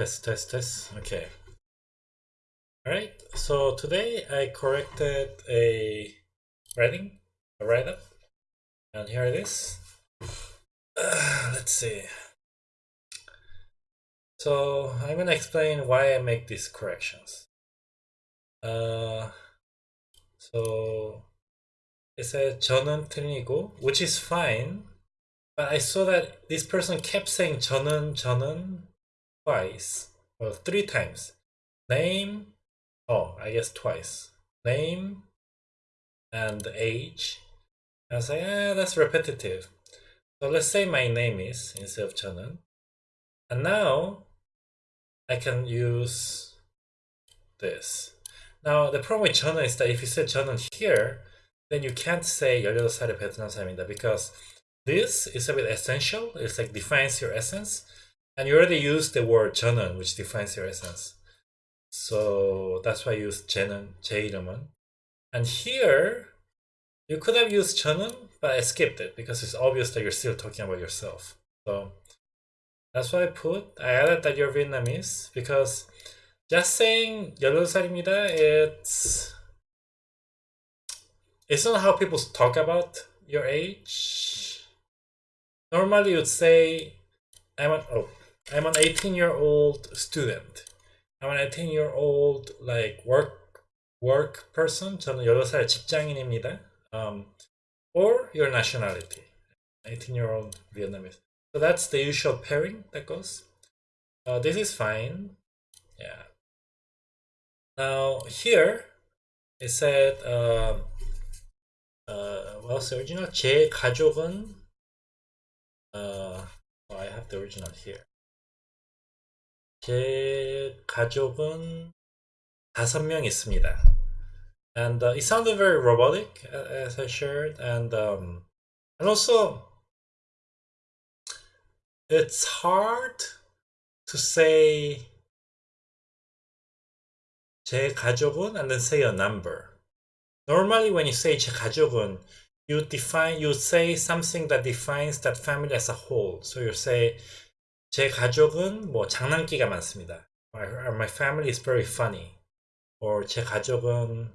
Test, test, test. Okay. All right. So today I corrected a writing, a write-up, and here it is. Uh, let's see. So I'm gonna explain why I make these corrections. Uh, so it said 저는 틀리고, which is fine, but I saw that this person kept saying 저는 저는 twice, well three times. Name, oh I guess twice. Name and age. I was like, ah, that's repetitive. So let's say my name is instead of 저는. And now I can use this. Now the problem with 저는 is that if you say 저는 here, then you can't say 18살의 베트남 사람이다 because this is a bit essential. It's like defines your essence. And you already used the word 저는, which defines your essence. So that's why I used 쟤는, 제 이름은. And here, you could have used 저는, but I skipped it because it's obvious that you're still talking about yourself. So that's why I put, I added that you're Vietnamese because just saying 18살입니다, it's, it's not how people talk about your age. Normally you'd say, I'm an, oh, I'm an 18 year old student. I'm an 18 year old like work work person. 저는 18살 직장인입니다. Um, or your nationality. 18 year old Vietnamese. So that's the usual pairing that goes. Uh, this is fine. Yeah. Now here it said uh, uh, what's the original? 제 가족은 uh, oh, I have the original here. 제 가족은 다섯 명 있습니다. And uh, it sounded very robotic as I shared, and um, and also it's hard to say 제 가족은 and then say a number. Normally, when you say 제 가족은, you define you say something that defines that family as a whole. So you say 제 가족은 뭐 장난기가 많습니다. My family is very funny. Or 제 가족은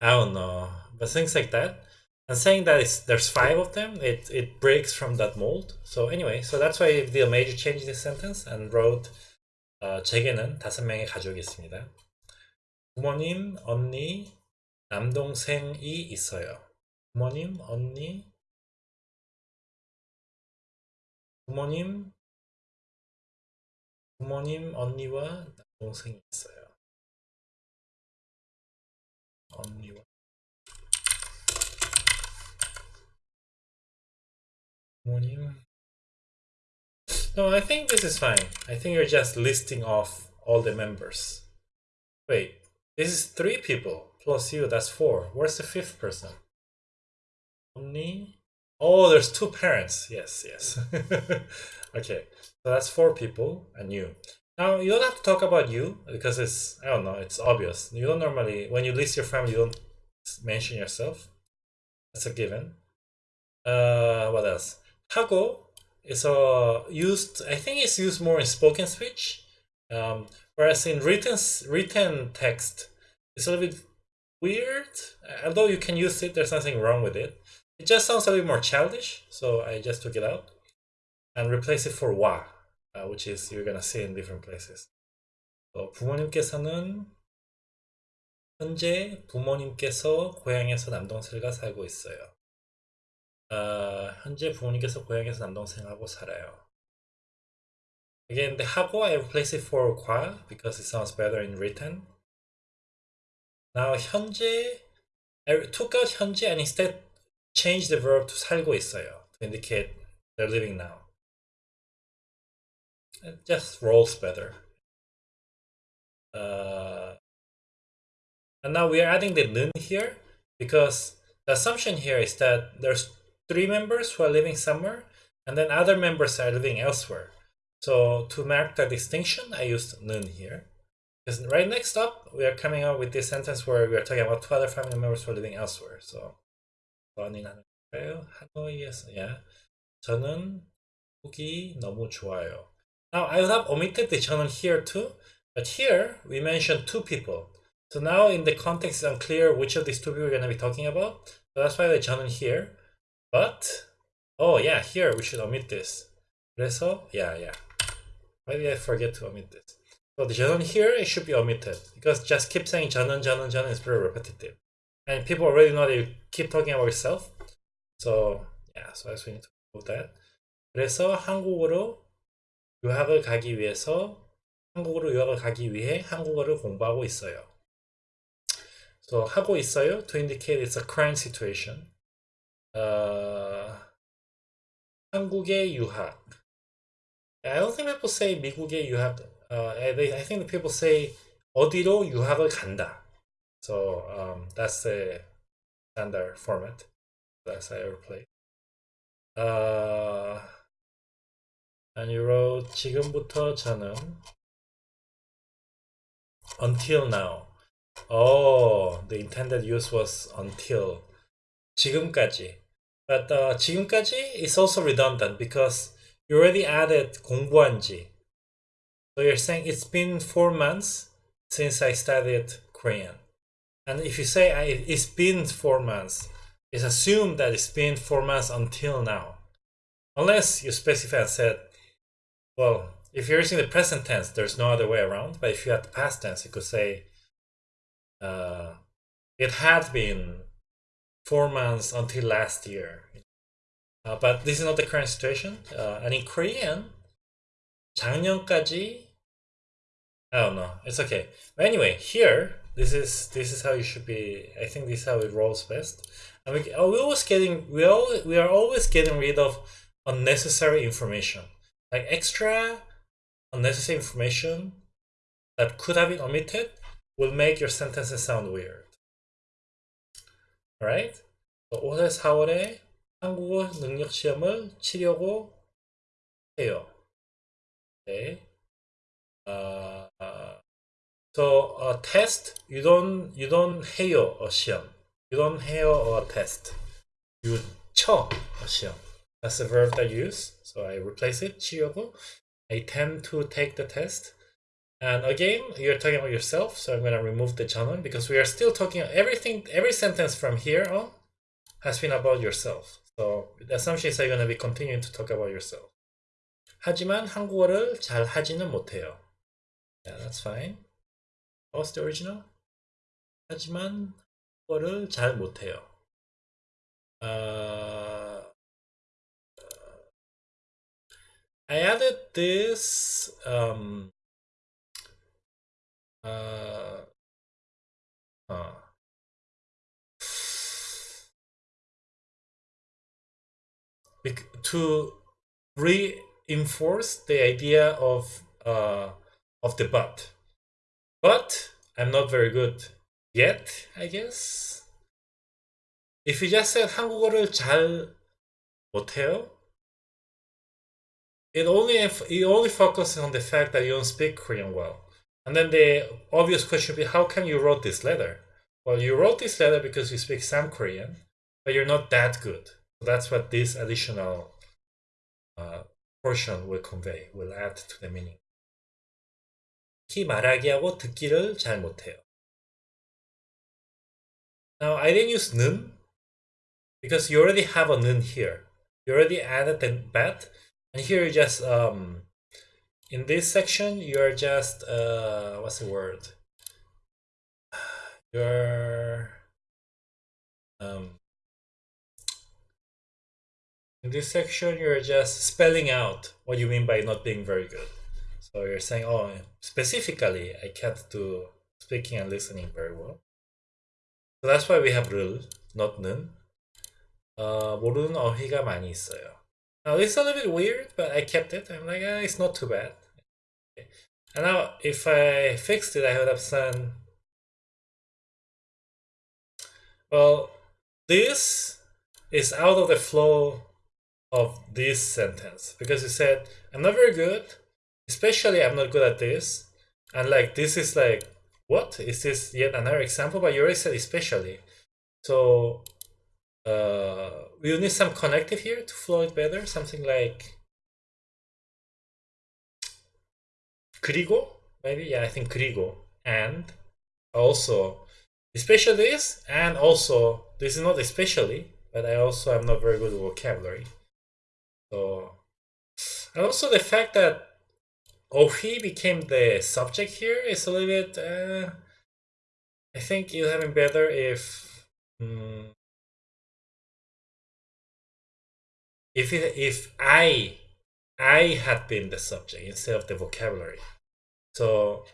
I don't know, but things like that. And saying that there's five of them, it, it breaks from that mold. So anyway, so that's why I did a major change in this sentence and wrote 어, 제게는 다섯 명의 가족이 있습니다. 부모님, 언니, 남동생이 있어요. 부모님, 언니, 부모님, 부모님, 언니와 동생이 있어요. 언니와 부모님. No, I think this is fine. I think you're just listing off all the members. Wait, this is three people plus you, that's four. Where's the fifth person? Only? Oh, there's two parents. Yes, yes. okay, so that's four people and you. Now, you don't have to talk about you because it's, I don't know, it's obvious. You don't normally, when you list your family, you don't mention yourself. That's a given. Uh, what else? 하고 is uh, used, I think it's used more in spoken speech. Um, whereas in written, written text, it's a little bit weird. Although you can use it, there's nothing wrong with it. It just sounds a little more childish, so I just took it out and replace it for wa, uh, which is you're gonna see in different places. So 부모님께서는 현재 부모님께서 고향에서 남동생과 살고 있어요. 어, 현재 부모님께서 고향에서 남동생하고 살아요. Again, the 하고 I replace it for 과 because it sounds better in written. Now 현재 I took out 현재 and instead change the verb to 살고 있어요 to indicate they're living now. It just rolls better. Uh, and now we are adding the 는 here because the assumption here is that there's three members who are living somewhere and then other members are living elsewhere. So to mark the distinction, I used 는 here. Because right next up, we are coming up with this sentence where we are talking about two other family members who are living elsewhere. So 하노이에서, yeah. 저는 북이 너무 좋아요. Now I would have omitted the 저는 here too, but here we mentioned two people. So now in the context it's unclear which of these two people we're going to be talking about. So that's why the 저는 here. But, oh yeah, here we should omit this. 그래서, yeah, yeah. Why did I forget to omit this? So the 저는 here, it should be omitted. Because just keep saying 저는, 저는, 저는 is very repetitive. And people already know that you keep talking about yourself. So, yeah, so I just need to move that. 그래서 한국어로 유학을 가기 위해서 한국으로 유학을 가기 위해 한국어를 공부하고 있어요. So 하고 있어요 to indicate it's a current situation. Uh, 한국의 유학. I don't think people say 미국의 유학. Uh, I think people say 어디로 유학을 간다. So um, that's the standard format. That's how I play. Uh, and you wrote 지금부터 저는 until now. Oh, the intended use was until 지금까지. But uh, 지금까지 is also redundant because you already added 공부한지. So you're saying it's been four months since I studied Korean. And if you say I, it's been four months, it's assumed that it's been four months until now. Unless you specify and said, well, if you're using the present tense, there's no other way around. But if you had the past tense, you could say, uh, it had been four months until last year. Uh, but this is not the current situation. Uh, and in Korean, 작년까지, I don't know. It's okay. But anyway, here, this is this is how you should be. I think this is how it rolls best. And we, are always getting we all we are always getting rid of unnecessary information, like extra unnecessary information that could have been omitted will make your sentences sound weird. Alright? So 올해 4월에 한국어 능력 시험을 치려고 해요. Okay. Uh, uh, so a test you don't you don't 해요 a 시험. You don't 해요 a test. You 쳐 a 시험. That's the verb that you use. So I replace it 치려고. I tend to take the test. And again, you're talking about yourself, so I'm going to remove the 저는 because we are still talking everything, every sentence from here on has been about yourself. So the assumption is that you're going to be continuing to talk about yourself. 하지만 한국어를 잘 하지는 못해요. Yeah, that's fine. What's the original? 하지만 한국어를 잘 못해요. Uh, I added this um, uh, uh, to reinforce the idea of uh, of the but. But I'm not very good yet, I guess. If you just said 한국어를 잘 못해요, it only it only focuses on the fact that you don't speak Korean well. And then the obvious question would be, how come you wrote this letter? Well, you wrote this letter because you speak some Korean, but you're not that good. So that's what this additional uh, portion will convey, will add to the meaning. 특히 말하기 하고 듣기를 잘 못해요. Now, I didn't use 는 because you already have a 는 here. You already added the bat, and here you just um, in this section you're just uh what's the word you're um in this section you're just spelling out what you mean by not being very good so you're saying oh specifically i can't do speaking and listening very well so that's why we have 를 not 는 uh, 모르는 어휘가 많이 있어요 now it's a little bit weird but i kept it i'm like ah, it's not too bad and now if I fixed it, I would have said, well, this is out of the flow of this sentence because you said, I'm not very good, especially I'm not good at this. And like, this is like, what? Is this yet another example? But you already said especially. So uh, we'll need some connective here to flow it better, something like Krigo, maybe? Yeah, I think Krigo. And also, especially this, and also, this is not especially, but I also am not very good with vocabulary. So, and also the fact that Ohi became the subject here is a little bit, uh, I think it would have been better if um, if it, if I I had been the subject instead of the vocabulary. So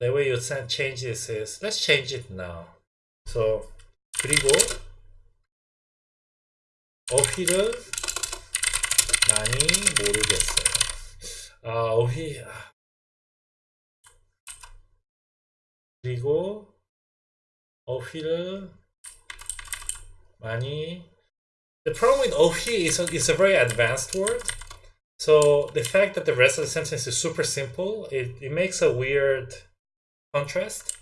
the way you change this is let's change it now. So 그리고 어휘를 많이 모르겠어요. 아 어휘 그리고 어휘를 많이 The problem with 어휘 is a, is a very advanced word. So the fact that the rest of the sentence is super simple, it, it makes a weird contrast.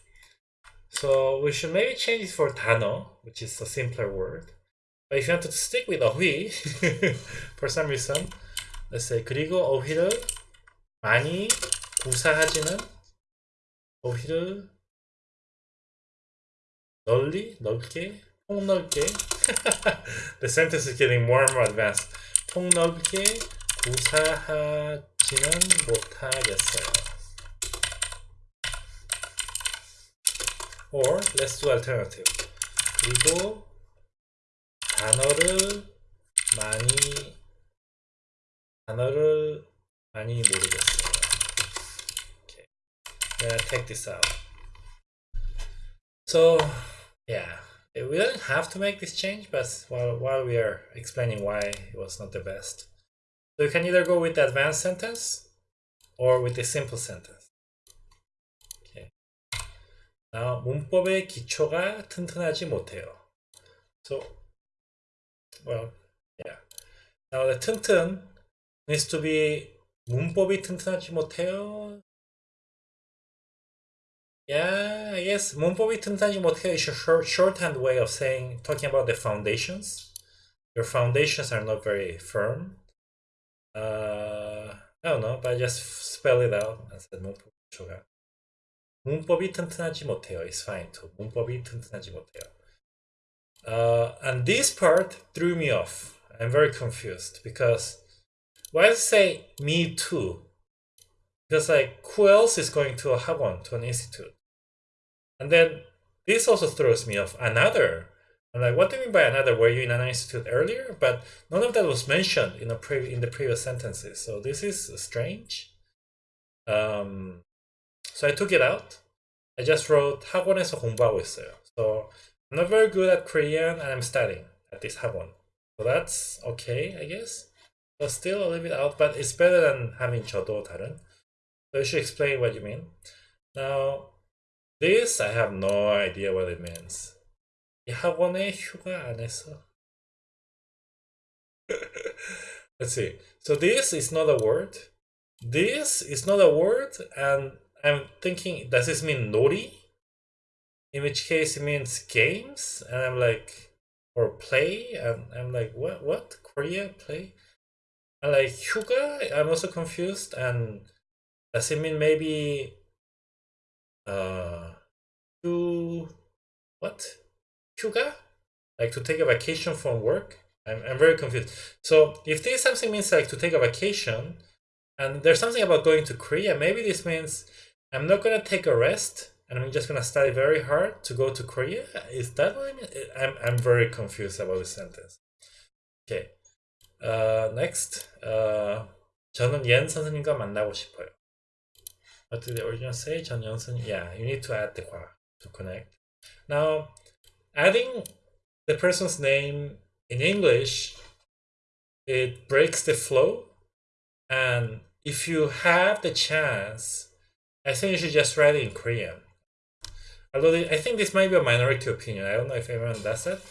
So we should maybe change it for 단어, which is a simpler word. But if you want to stick with 어휘, for some reason, let's say 그리고 어휘를 많이 구사하지는 어휘를 널리, 넓게, 폭넓게 The sentence is getting more and more advanced 폭넓게 구사하지는 못하겠어요 Or let's do alternative 그리고 단어를 많이 단어를 많이 모르겠어요 Okay, I'm gonna take this out So yeah, we don't have to make this change, but while, while we are explaining why it was not the best. So you can either go with the advanced sentence or with the simple sentence. Okay. Now, 문법의 기초가 튼튼하지 못해요. So, well, yeah. Now the 튼튼 needs to be 문법이 튼튼하지 못해요. Yeah, I guess 문법이 튼튼하지 못해 is a short, shorthand way of saying, talking about the foundations. Your foundations are not very firm. Uh, I don't know, but I just spell it out and said 문법 기초가. 문법이 튼튼하지 못해요 is fine too. 문법이 튼튼하지 못해요. Uh, and this part threw me off. I'm very confused because why does it say me too? Because like who else is going to a 학원, to an institute? And then this also throws me off. Another. I'm like, what do you mean by another? Were you in an institute earlier? But none of that was mentioned in, a pre in the previous sentences. So this is strange. Um, so I took it out. I just wrote 학원에서 공부하고 있어요. So I'm not very good at Korean and I'm studying at this 학원. So that's okay, I guess. But still a little bit out, but it's better than having 저도 다른. So you should explain what you mean. Now, this, I have no idea what it means. You have one Yahwane Anessa. Let's see. So this is not a word. This is not a word, and I'm thinking, does this mean nori? In which case it means games, and I'm like, or play, and I'm like, what, what, Korea, play? And like, Hyuga, I'm also confused, and does it mean maybe, uh, to what 휴가 like to take a vacation from work I'm, I'm very confused so if this something means like to take a vacation and there's something about going to korea maybe this means i'm not gonna take a rest and i'm just gonna study very hard to go to korea is that what i mean i'm, I'm very confused about this sentence okay uh, next uh, 저는 옌 선생님과 만나고 싶어요 what did the original say? 전 연선이 yeah you need to add the qua to connect. Now adding the person's name in English it breaks the flow. And if you have the chance I think you should just write it in Korean. Although I think this might be a minority opinion. I don't know if everyone does that.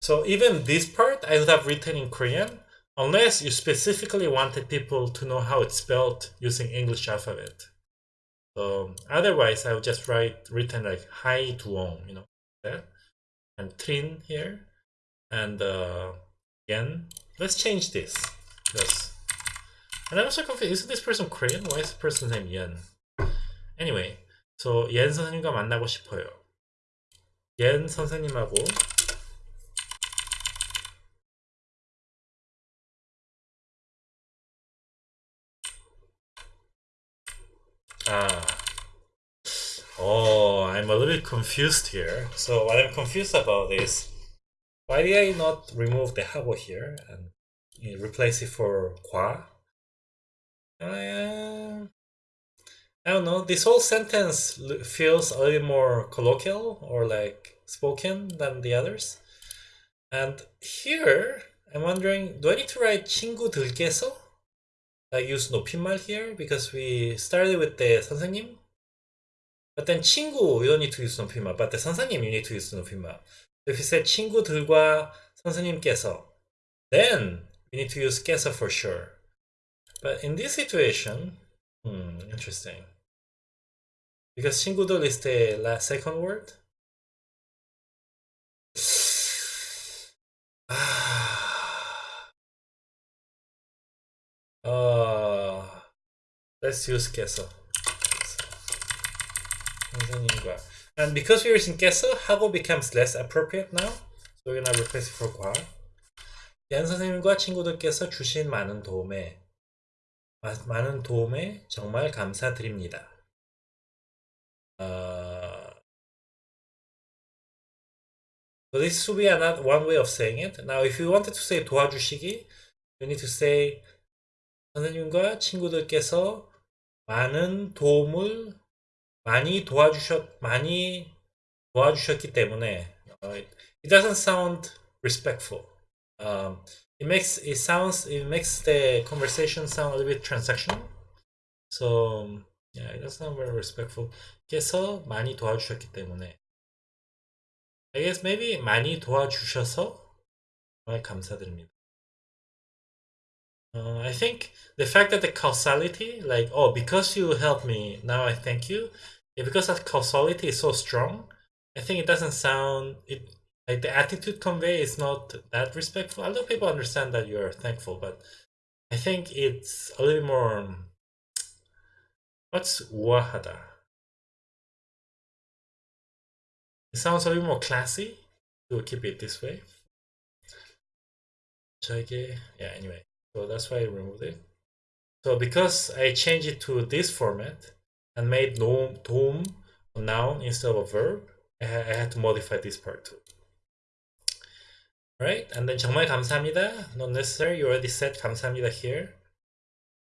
So even this part I would have written in Korean unless you specifically wanted people to know how it's spelled using English alphabet so otherwise, I would just write written like hi duong, you know, that and trin here, and uh, again. Let's change this because. And I'm also confused. Isn't this person Korean? Why is the person's name Yen? Anyway, so 옌 선생님과 만나고 싶어요. 옌 선생님하고 아, oh, I'm a little bit confused here. So what I'm confused about is why did I not remove the 하고 here and replace it for 과? Uh, I don't know. This whole sentence feels a little more colloquial or like spoken than the others. And here, I'm wondering, do I need to write 친구들께서? Like use 높임말 here because we started with the 선생님. But then 친구, you don't need to use 높임말. But the 선생님, you need to use 높임말. If you say 친구들과 선생님께서, then we need to use 께서 for sure. But in this situation, hmm, interesting. Because 친구들 is the last second word. uh, let's use 께서. 선생님과. And because we're using 께서, 하고 becomes less appropriate now. So we're gonna replace it for 과. 얀 선생님과 친구들께서 주신 많은 도움에 많은 도움에 정말 감사드립니다. Uh, so this would be another one way of saying it. Now, if you wanted to say 도와주시기, you need to say 선생님과 친구들께서 많은 도움을 많이 도와주셨 많이 도와주셨기 때문에 uh, it doesn't sound respectful. Um, it makes it sounds it makes the conversation sound a little bit transactional. So yeah, it doesn't sound very respectful. 께서 많이 도와주셨기 때문에 I guess maybe 많이 도와주셔서 정말 감사드립니다. Uh, I think the fact that the causality, like, oh, because you helped me, now I thank you, yeah, because that causality is so strong, I think it doesn't sound, it like the attitude convey is not that respectful. A lot of people understand that you're thankful, but I think it's a little more, um, what's wahada? It sounds a little more classy to keep it this way. Should yeah, anyway. So that's why I removed it. So because I changed it to this format and made no doom a noun instead of a verb, I, ha I had to modify this part too. Right? And then 정말 감사합니다. Not necessary. You already said 감사합니다 here.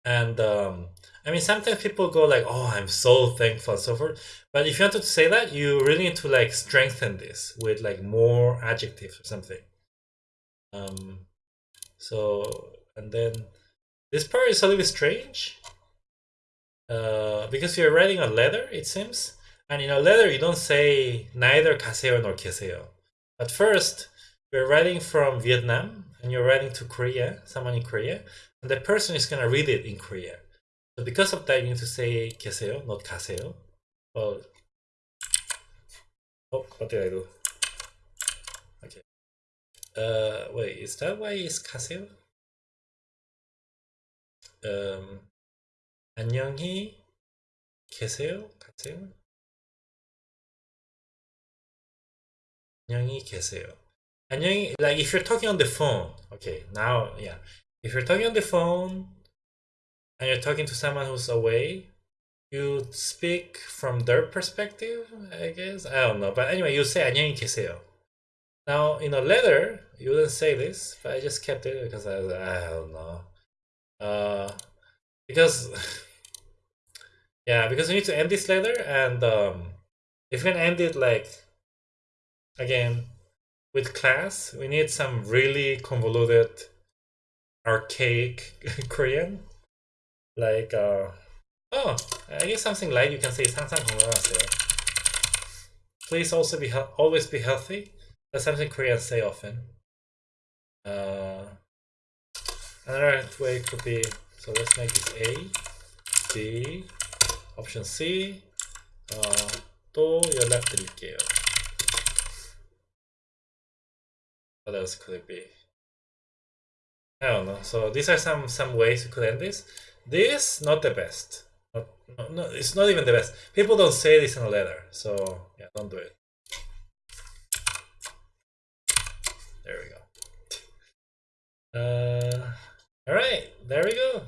And um, I mean, sometimes people go like, "Oh, I'm so thankful," and so forth. But if you wanted to say that, you really need to like strengthen this with like more adjectives or something. Um, so and then this part is a little strange uh, because you're writing a letter, it seems. And in a letter, you don't say neither kaseo nor keseo. At first, you're writing from Vietnam and you're writing to Korea, someone in Korea, and the person is going to read it in Korea. So because of that, you need to say keseo, not kaseo. Well, oh, what did I do? Okay. Uh, wait, is that why it's kaseo? 세요? um, 안녕히 계세요? 가세요? 안녕히 계세요. 안녕히, like if you're talking on the phone, okay, now, yeah. If you're talking on the phone and you're talking to someone who's away, you speak from their perspective, I guess. I don't know. But anyway, you say 안녕히 계세요. Now, in a letter, you wouldn't say this, but I just kept it because I, I don't know. Uh, because yeah, because we need to end this letter, and um, if we can end it like again with class, we need some really convoluted, archaic Korean, like uh, oh, I guess something like you can say 상상 건강하세요. Please also be always be healthy. That's something Koreans say often. Uh, Another way could be, so let's make this A, B, option C, 어, 또 연락드릴게요. What else could it be? I don't know. So these are some some ways you could end this. This not the best. Not, no, no, it's not even the best. People don't say this in a letter, so yeah, don't do it. There we go. Uh, all right, there we go.